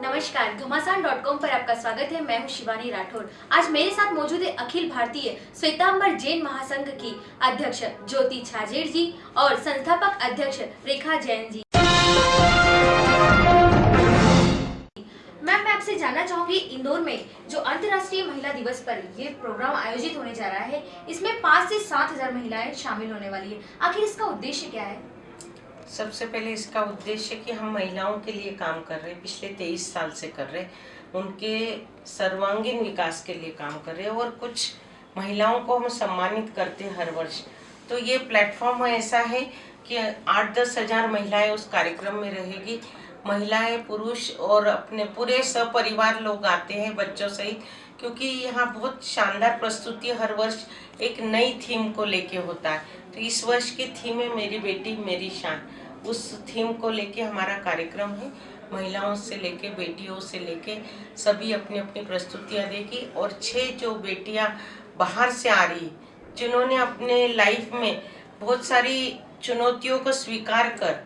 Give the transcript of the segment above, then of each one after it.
नमस्कार, घमासान dot com पर आपका स्वागत है। मैं हूँ शिवानी राठौर। आज मेरे साथ मौजूद है अखिल भारतीय श्वेतांबर जैन महासंघ की अध्यक्ष ज्योति छाजेड़ जी और संस्थापक अध्यक्ष रेखा जैन जी। मैम, मैं आपसे जानना चाहूँगी, इंदौर में जो अंतर्राष्ट्रीय महिला दिवस पर ये प्रोग्राम आयोजित होने जा रहा है, इसमें पाँच से सात हज़ार महिलाएँ शामिल होने वाली है। आखिर इसका उद्देश्य क्या है? सबसे पहले इसका उद्देश्य कि हम महिलाओं के लिए काम कर रहे हैं, पिछले तेईस साल से कर रहे हैं। उनके सर्वांगीण विकास के लिए काम कर रहे हैं और कुछ महिलाओं को हम सम्मानित करते हैं हर वर्ष। तो ये प्लेटफॉर्म ऐसा है कि आठ दस हज़ार महिलाएँ उस कार्यक्रम में रहेगी। महिलाएँ, पुरुष और अपने पूरे सपरिवार लोग आते हैं बच्चों सहित, क्योंकि यहाँ बहुत शानदार प्रस्तुति हर वर्ष एक नई थीम को लेके होता है। तो इस वर्ष की थीम है मेरी बेटी, मेरी शान। उस थीम को लेके हमारा कार्यक्रम है, महिलाओं से लेके, बेटियों से लेके, सभी अपनी अपनी प्रस्तुतियाँ देगी और छह जो बेटियाँ बाहर से आ रही जिन्होंने अपने लाइफ में बहुत सारी चुनौतियों को स्वीकार कर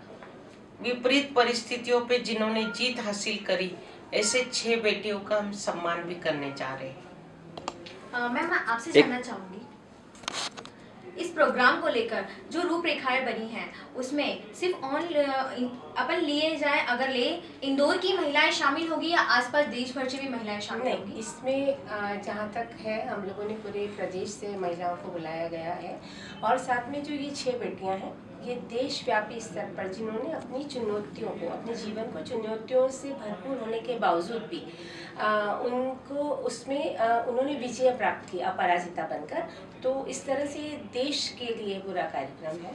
विपरीत परिस्थितियों पे जिन्होंने जीत हासिल करी ऐसे छह बेटियों का हम सम्मान भी करने जा रहे हैं। मैम मैं आपसे जानना चाहूँगी। इस प्रोग्राम को लेकर जो रूपरेखाएँ बनी हैं उसमें सिर्फ़ ऑन अपन लिए जाए अगर ले इंदौर की महिलाएँ शामिल होगी या आसपास देश भर से भी महिलाएँ शामिल नहीं होंगी? इसमें जहाँ तक है हम लोगों ने पूरे प्रदेश से महिलाओं को बुलाया गया है। और साथ में जो ये छह बेटियाँ हैं ये देशव्यापी स्तर पर जिन्होंने अपनी चुनौतियों को अपने जीवन को चुनौतियों से भरपूर होने के बावजूद भी आ, उनको उसमें आ, उन्होंने विजय प्राप्त की अपराजिता बनकर। तो इस तरह से देश के लिए बुरा कार्यक्रम है।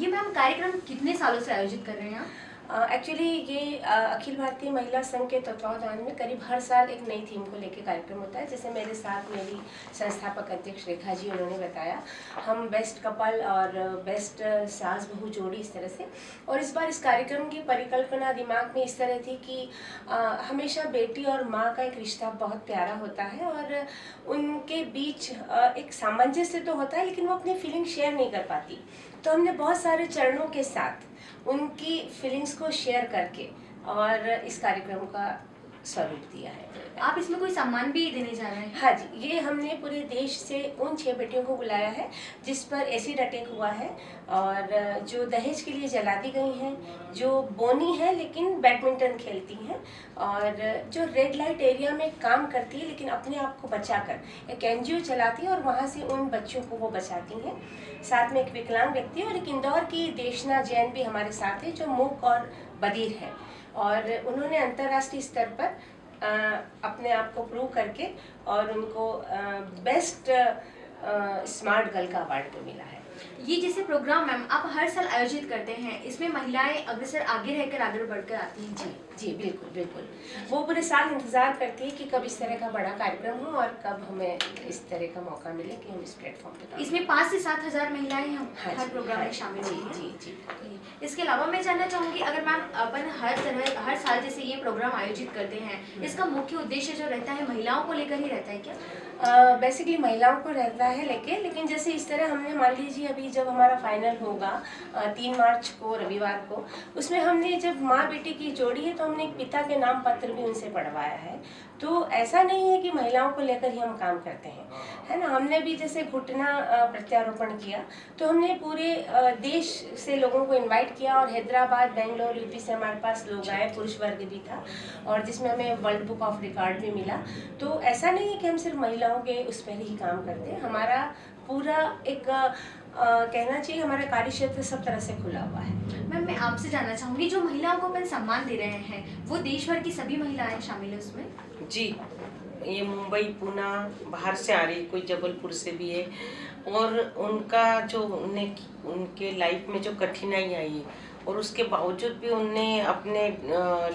ये मैम कार्यक्रम कितने सालों से आयोजित कर रहे हैं आप? एक्चुअली ये अखिल भारतीय महिला संघ के तत्वावधान में करीब हर साल एक नई थीम को लेकर कार्यक्रम होता है जैसे मेरे साथ मेरी संस्थापक अध्यक्ष रेखा जी उन्होंने बताया। हम बेस्ट कपल और बेस्ट सास बहू जोड़ी इस तरह से। और इस बार इस कार्यक्रम की परिकल्पना दिमाग में इस तरह थी कि आ, हमेशा बेटी और माँ का एक रिश्ता बहुत प्यारा होता है और उनके बीच एक सामंजस्य तो होता है लेकिन वो अपनी फीलिंग शेयर नहीं कर पाती। तो हमने बहुत सारे चरणों के साथ उनकी फीलिंग्स को शेयर करके और इस कार्यक्रम का स्वरूप दिया है। आप इसमें कोई सम्मान भी देने जा रहे हैं? हाँ जी ये हमने पूरे देश से उन छह बेटियों को बुलाया है जिस पर एसिड अटैक हुआ है और जो दहेज के लिए जला दी गई हैं जो बोनी है लेकिन बैडमिंटन खेलती हैं और जो रेड लाइट एरिया में काम करती है लेकिन अपने आप को बचाकर एक एनजीओ चलाती है और वहाँ से उन बच्चों को वो बचाती हैं। साथ में एक विकलांग व्यक्ति और एक इंदौर की देशना जैन भी हमारे साथ है जो मूक और बधिर है। और उन्होंने अंतर्राष्ट्रीय स्तर पर आ, अपने आप को प्रूव करके और उनको आ, बेस्ट आ, स्मार्ट गर्ल का अवार्ड भी मिला है। ये जैसे प्रोग्राम मैम आप हर साल आयोजित करते हैं इसमें महिलाएँ अग्रसर आगे रहकर आगे बढ़कर आती हैं। जी जी बिल्कुल बिल्कुल। वो पूरे साल इंतज़ार करती है कि कब इस तरह का बड़ा कार्यक्रम हो और कब हमें इस तरह का मौका मिले कि हम इस प्लेटफॉर्म पे इसमें पाँच से सात हज़ार महिलाएँ हम हाँ हर प्रोग्राम हाँ में शामिल जी जी जी। इसके अलावा मैं जानना चाहूँगी अगर मैम अपन हर तरह हर साल जैसे ये प्रोग्राम आयोजित करते हैं इसका मुख्य उद्देश्य जो रहता है महिलाओं को लेकर ही रहता है क्या? बेसिकली महिलाओं को रहता है लेके लेकिन जैसे इस तरह हमने मान लीजिए अभी जब हमारा फाइनल होगा तीन मार्च को, रविवार को, उसमें हमने जब माँ बेटी की जोड़ी है तो हमने एक पिता के नाम पत्र भी उनसे पढ़वाया है। तो ऐसा नहीं है कि महिलाओं को लेकर ही हम काम करते हैं, है ना? हमने भी जैसे घुटना प्रत्यारोपण किया तो हमने पूरे देश से लोगों को इनवाइट किया और हैदराबाद, बेंगलोर यूपी से हमारे पास लोग आए, पुरुष वर्ग भी था और जिसमें हमें वर्ल्ड बुक ऑफ़ रिकॉर्ड भी मिला। तो ऐसा नहीं है कि हम सिर्फ़ महिलाओं के उस पर ही काम करते हैं। हमारा पूरा एक कहना चाहिए हमारा कार्य क्षेत्र सब तरह से खुला हुआ है। मैम मैं आपसे जानना चाहूँगी जो महिलाओं को अपन सम्मान दे रहे हैं वो देश भर की सभी महिलाएँ शामिल है उसमें? जी ये मुंबई पुणे बाहर से आ रही कोई जबलपुर से भी है। और उनका जो उन्हें उनके लाइफ में जो कठिनाई आई है और उसके बावजूद भी उनने अपने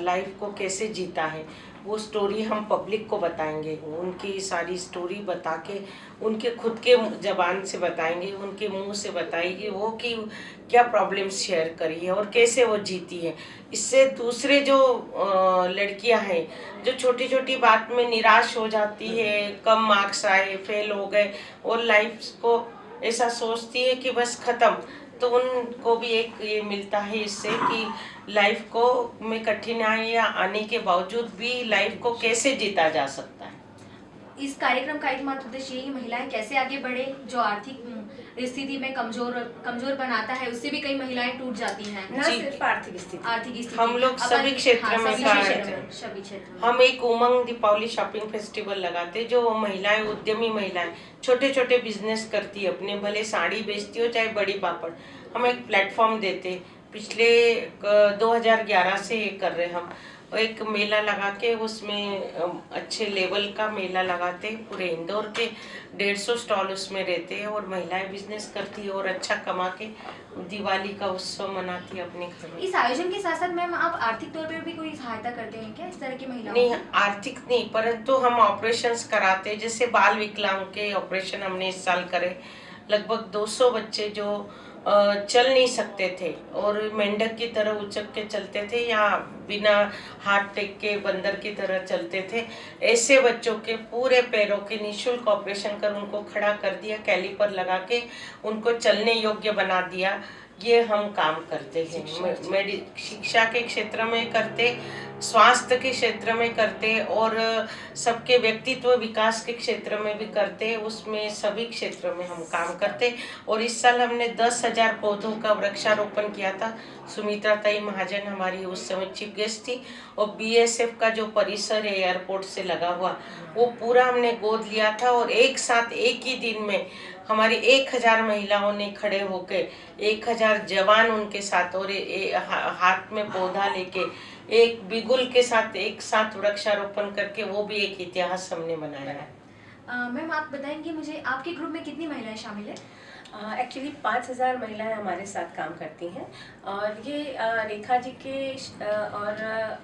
लाइफ को कैसे जीता है वो स्टोरी हम पब्लिक को बताएँगे, उनकी सारी स्टोरी बता के उनके खुद के जबान से बताएँगे, उनके मुँह से बताएगी वो कि क्या प्रॉब्लम शेयर करी है और कैसे वो जीती है। इससे दूसरे जो लड़कियाँ हैं, जो छोटी छोटी बात में निराश हो जाती है, कम मार्क्स आए फेल हो गए और लाइफ को ऐसा सोचती है कि बस ख़त्म। तो उनको भी एक ये मिलता है इससे कि लाइफ को में कठिनाइयाँ आने के बावजूद भी लाइफ को कैसे जीता जा सकता है। इस कार्यक्रम का एकमात्र उद्देश्य यही महिलाएँ कैसे आगे बढ़े जो आर्थिक स्थिति में कमज़ोर कमज़ोर बनाता है उससे भी कई महिलाएँ टूट जाती हैं। न सिर्फ़ आर्थिक स्थिति। आर्थिक स्थिति। हम लोग सभी क्षेत्र हाँ, में सभी क्षेत्र में, हैं। सभी क्षेत्र हम एक उमंग दीपावली शॉपिंग फेस्टिवल लगाते जो महिलाएँ उद्यमी महिलाएँ छोटे छोटे बिज़नेस करती है अपने भले साड़ी बेचती हो चाहे बड़ी पापड़। हम एक प्लेटफॉर्म देते। पिछले क- 2011 से ये कर रहे हम। और एक मेला लगा के उसमें अच्छे लेवल का मेला लगाते हैं, पूरे इंदौर के डेढ़ सौ स्टॉल उसमें रहते हैं और महिलाएँ बिज़नेस करती है और अच्छा कमा के दिवाली का उत्सव मनाती है अपने घर में। इस आयोजन के साथ साथ मैम आप आर्थिक तौर पर भी कोई सहायता करते हैं क्या इस तरह की महिलाओं नहीं आर्थिक नहीं परंतु हम ऑपरेशन कराते जैसे बाल विकलांग के ऑपरेशन हमने इस साल करे। लगभग 200 बच्चे जो चल नहीं सकते थे। और मेंढक की तरह उचक के चलते थे या बिना हाथ टेक के बंदर की तरह चलते थे। ऐसे बच्चों के पूरे पैरों के निशुल्क ऑपरेशन कर उनको खड़ा कर दिया, कैलिपर लगा के उनको चलने योग्य बना दिया। ये हम काम करते हैं। मेडि शिक्षा के क्षेत्र में करते स्वास्थ्य के क्षेत्र में करते और सबके व्यक्तित्व विकास के क्षेत्र में भी करते उसमें सभी क्षेत्रों में हम काम करते। और इस साल हमने दस हज़ार पौधों का वृक्षारोपण किया था। सुमित्रा ताई महाजन हमारी उस समय चीफ गेस्ट थी और बीएसएफ का जो परिसर है एयरपोर्ट से लगा हुआ वो पूरा हमने गोद लिया था और एक साथ एक ही दिन में हमारी एक हज़ार महिलाओं ने खड़े होके एक हज़ार जवान उनके साथ और ए, ए, हा, हाथ में पौधा लेके एक बिगुल के साथ एक साथ वृक्षारोपण करके वो भी एक इतिहास हमने बनाया है। मैम आप बताएँगे मुझे आपके ग्रुप में कितनी महिलाएँ शामिल है? एक्चुअली पाँच हज़ार महिलाएँ हमारे साथ काम करती हैं। और ये अ, रेखा जी के अ, और अ,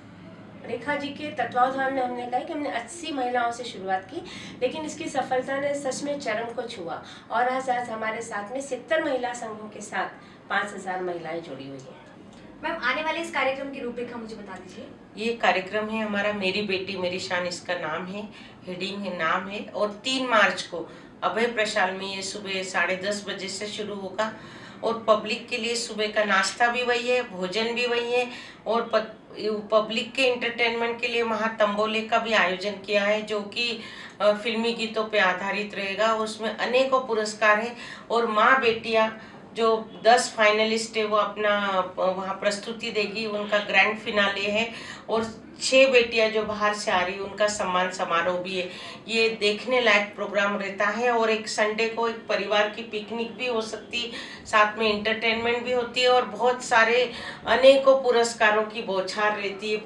रेखा जी के तत्वावधान में हमने कहा कि हमने 80 महिलाओं से शुरुआत की लेकिन इसकी सफलता ने सच में चरम को छुआ। और आज आज हमारे साथ में सितर महिला संघों के साथ पाँच हज़ार महिलाएँ जुड़ी हुई हैं। मैम आने वाले इस कार्यक्रम की रूपरेखा मुझे बता दीजिए। ये कार्यक्रम है हमारा मेरी बेटी मेरी शान इसका नाम है हेडिंग है नाम है और तीन मार्च को अभय प्रशाल में ये सुबह साढ़े दस बजे से शुरू होगा। और पब्लिक के लिए सुबह का नाश्ता भी वही है, भोजन भी वही है और पब्लिक के इंटरटेनमेंट के लिए वहाँ तंबोले का भी आयोजन किया है, जो कि फिल्मी गीतों पे आधारित रहेगा। उसमें अनेकों पुरस्कार हैं और माँ बेटियाँ जो दस फाइनलिस्ट है, वो अपना वहाँ प्रस्तुति देगी, उनका ग्रैंड फिनाले है और छह बेटियाँ जो बाहर से आ रही उनका सम्मान समारोह भी है। ये देखने लायक प्रोग्राम रहता है और एक संडे को एक परिवार की पिकनिक भी हो सकती साथ में इंटरटेनमेंट भी होती है और बहुत सारे अनेकों पुरस्कारों की बौछार रहती है।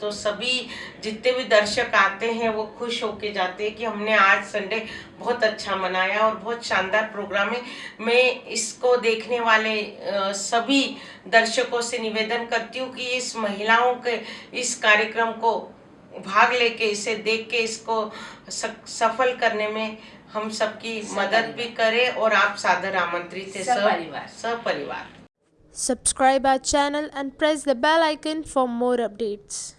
तो सभी जितने भी दर्शक आते हैं, वो खुश होके जाते हैं कि हमने आज संडे बहुत अच्छा मनाया और बहुत शानदार प्रोग्राम है। मैं इसको देखने वाले सभी दर्शकों से निवेदन करती हूँ कि इस महिलाओं के, इस कार्यक्रम को भाग लेके इसे देख के इसको सफल करने में हम सबकी मदद भी करें और आप सादर आमंत्रित है सब सपरिवार। सपरिवार subscribe our channel and press the bell icon for more updates.